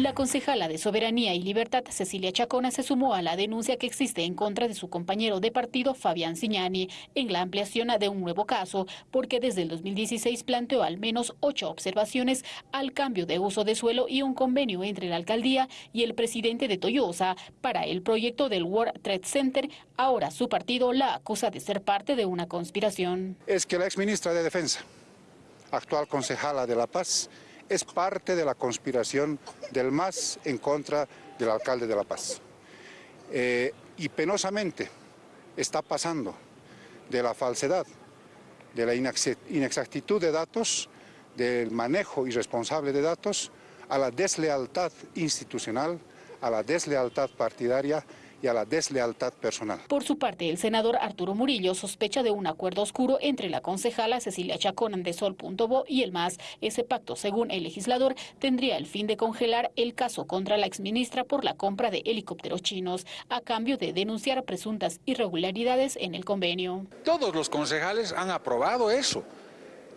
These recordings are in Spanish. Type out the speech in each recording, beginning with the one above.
La concejala de Soberanía y Libertad, Cecilia Chacona, se sumó a la denuncia que existe en contra de su compañero de partido, Fabián Signani, en la ampliación de un nuevo caso, porque desde el 2016 planteó al menos ocho observaciones al cambio de uso de suelo y un convenio entre la alcaldía y el presidente de Toyosa para el proyecto del World Trade Center. Ahora su partido la acusa de ser parte de una conspiración. Es que la exministra de Defensa, actual concejala de La Paz, es parte de la conspiración del MAS en contra del alcalde de La Paz. Eh, y penosamente está pasando de la falsedad, de la inexactitud de datos, del manejo irresponsable de datos, a la deslealtad institucional, a la deslealtad partidaria y a la deslealtad personal. Por su parte, el senador Arturo Murillo sospecha de un acuerdo oscuro entre la concejala Cecilia Chacón de Sol.bo y el MAS. Ese pacto, según el legislador, tendría el fin de congelar el caso contra la exministra por la compra de helicópteros chinos, a cambio de denunciar presuntas irregularidades en el convenio. Todos los concejales han aprobado eso.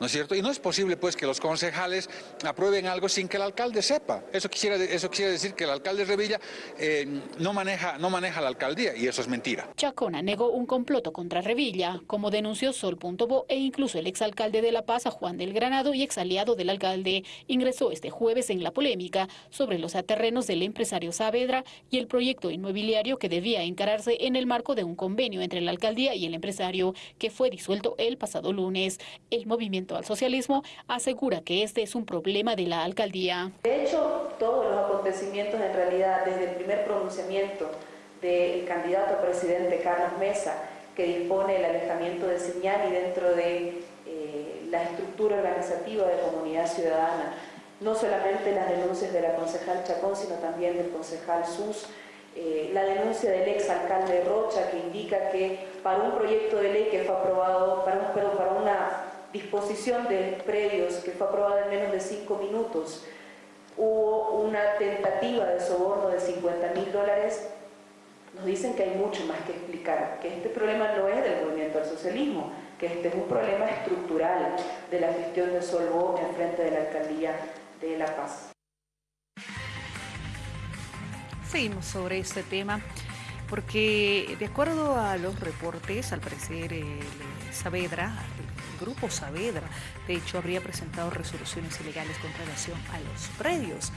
¿No es cierto? Y no es posible pues que los concejales aprueben algo sin que el alcalde sepa. Eso quisiera, eso quiere decir que el alcalde Revilla eh, no, maneja, no maneja la alcaldía y eso es mentira. Chacona negó un comploto contra Revilla, como denunció Sol.bo e incluso el exalcalde de La Paz, Juan del Granado, y exaliado del alcalde, ingresó este jueves en la polémica sobre los aterrenos del empresario Saavedra y el proyecto inmobiliario que debía encararse en el marco de un convenio entre la alcaldía y el empresario, que fue disuelto el pasado lunes. El movimiento al socialismo, asegura que este es un problema de la alcaldía. De hecho, todos los acontecimientos en realidad, desde el primer pronunciamiento del candidato a presidente Carlos Mesa, que dispone el alejamiento de y dentro de eh, la estructura organizativa de comunidad ciudadana, no solamente las denuncias de la concejal Chacón, sino también del concejal Sus, eh, la denuncia del ex alcalde Rocha que indica que para un proyecto de ley que fue aprobado, para, un, para una disposición de predios que fue aprobada en menos de cinco minutos, hubo una tentativa de soborno de 50 mil dólares, nos dicen que hay mucho más que explicar, que este problema no es del movimiento al socialismo, que este es un problema estructural de la gestión de Solvo en frente de la alcaldía de La Paz. Seguimos sobre este tema porque de acuerdo a los reportes, al parecer el Saavedra, Grupo Saavedra, de hecho, habría presentado resoluciones ilegales con relación a los predios.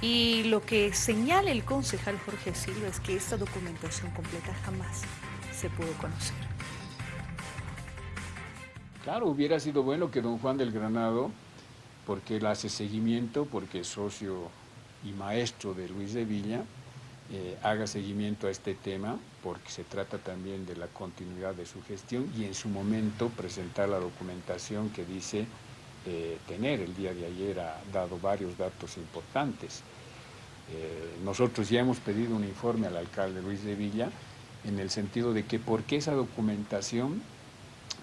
Y lo que señala el concejal Jorge Silva es que esta documentación completa jamás se pudo conocer. Claro, hubiera sido bueno que don Juan del Granado, porque él hace seguimiento, porque es socio y maestro de Luis de Villa, eh, haga seguimiento a este tema, porque se trata también de la continuidad de su gestión y en su momento presentar la documentación que dice eh, tener. El día de ayer ha dado varios datos importantes. Eh, nosotros ya hemos pedido un informe al alcalde Luis de Villa en el sentido de que por qué esa documentación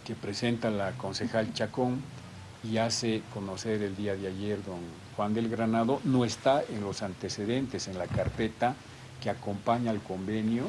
que presenta la concejal Chacón y hace conocer el día de ayer don Juan del Granado no está en los antecedentes, en la carpeta que acompaña al convenio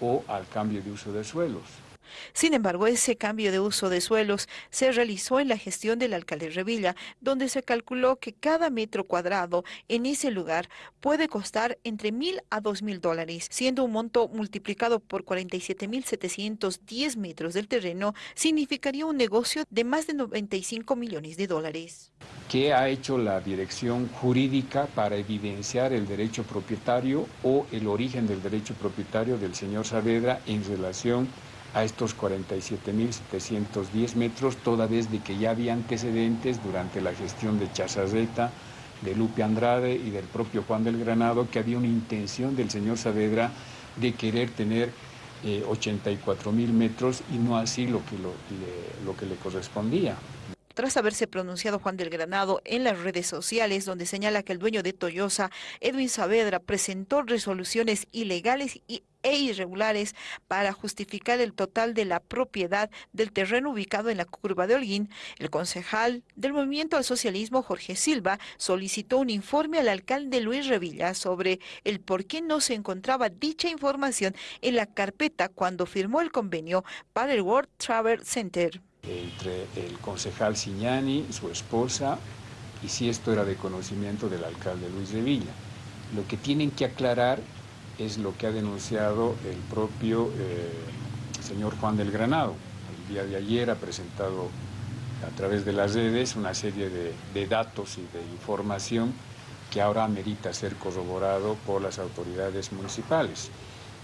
o al cambio de uso de suelos. Sin embargo, ese cambio de uso de suelos se realizó en la gestión del alcalde Revilla, donde se calculó que cada metro cuadrado en ese lugar puede costar entre mil a dos mil dólares, siendo un monto multiplicado por 47 mil 710 metros del terreno, significaría un negocio de más de 95 millones de dólares. ¿Qué ha hecho la dirección jurídica para evidenciar el derecho propietario o el origen del derecho propietario del señor Saavedra en relación a estos 47.710 metros, toda vez de que ya había antecedentes durante la gestión de Chazazeta, de Lupe Andrade y del propio Juan del Granado, que había una intención del señor Saavedra de querer tener 84 eh, metros y no así lo que, lo que le correspondía tras haberse pronunciado Juan del Granado en las redes sociales, donde señala que el dueño de Toyosa, Edwin Saavedra, presentó resoluciones ilegales e irregulares para justificar el total de la propiedad del terreno ubicado en la curva de Holguín, el concejal del Movimiento al Socialismo, Jorge Silva, solicitó un informe al alcalde Luis Revilla sobre el por qué no se encontraba dicha información en la carpeta cuando firmó el convenio para el World Travel Center entre el concejal Signani, su esposa, y si esto era de conocimiento del alcalde Luis de Villa. Lo que tienen que aclarar es lo que ha denunciado el propio eh, señor Juan del Granado. El día de ayer ha presentado a través de las redes una serie de, de datos y de información que ahora amerita ser corroborado por las autoridades municipales.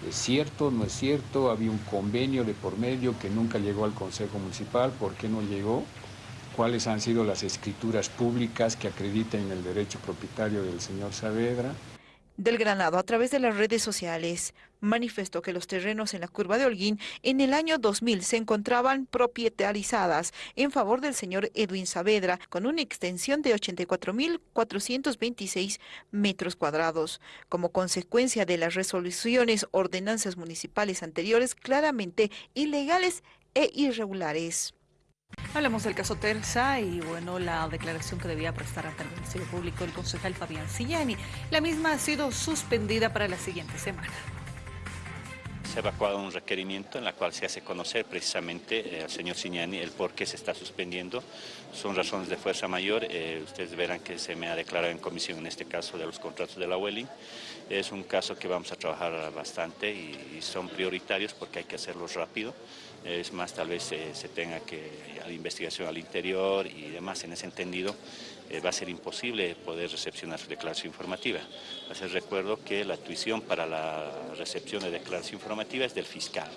¿Es cierto? ¿No es cierto? Había un convenio de por medio que nunca llegó al Consejo Municipal. ¿Por qué no llegó? ¿Cuáles han sido las escrituras públicas que acrediten el derecho propietario del señor Saavedra? Del Granado a través de las redes sociales manifestó que los terrenos en la curva de Holguín en el año 2000 se encontraban propietarizadas en favor del señor Edwin Saavedra con una extensión de 84.426 metros cuadrados. Como consecuencia de las resoluciones ordenanzas municipales anteriores claramente ilegales e irregulares. Hablamos del caso Terza y bueno, la declaración que debía prestar ante el Ministerio Público el concejal Fabián Sillani. La misma ha sido suspendida para la siguiente semana. Se ha evacuado un requerimiento en la cual se hace conocer precisamente eh, al señor Signani el por qué se está suspendiendo. Son razones de fuerza mayor. Eh, ustedes verán que se me ha declarado en comisión en este caso de los contratos de la Welling. Es un caso que vamos a trabajar bastante y, y son prioritarios porque hay que hacerlos rápido. Es más, tal vez eh, se tenga que, la investigación al interior y demás, en ese entendido, eh, va a ser imposible poder recepcionar su declaración informativa. Les recuerdo que la tuición para la recepción de declaración informativa es del fiscal.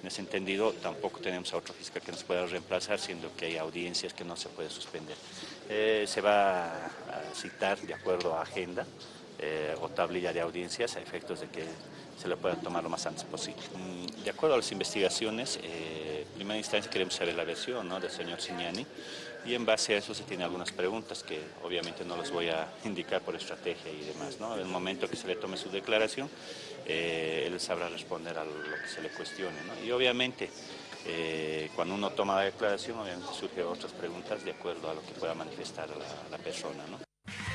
En ese entendido, tampoco tenemos a otro fiscal que nos pueda reemplazar, siendo que hay audiencias que no se puede suspender. Eh, se va a citar de acuerdo a agenda o tablilla de audiencias a efectos de que se le pueda tomar lo más antes posible. Mm, de acuerdo a las investigaciones, eh, en primera instancia queremos saber la versión ¿no? del señor Signani y en base a eso se tienen algunas preguntas que obviamente no les voy a indicar por estrategia y demás. ¿no? En el momento que se le tome su declaración, eh, él sabrá responder a lo que se le cuestione. ¿no? Y obviamente, eh, cuando uno toma la declaración, obviamente surgen otras preguntas de acuerdo a lo que pueda manifestar la, la persona. ¿no?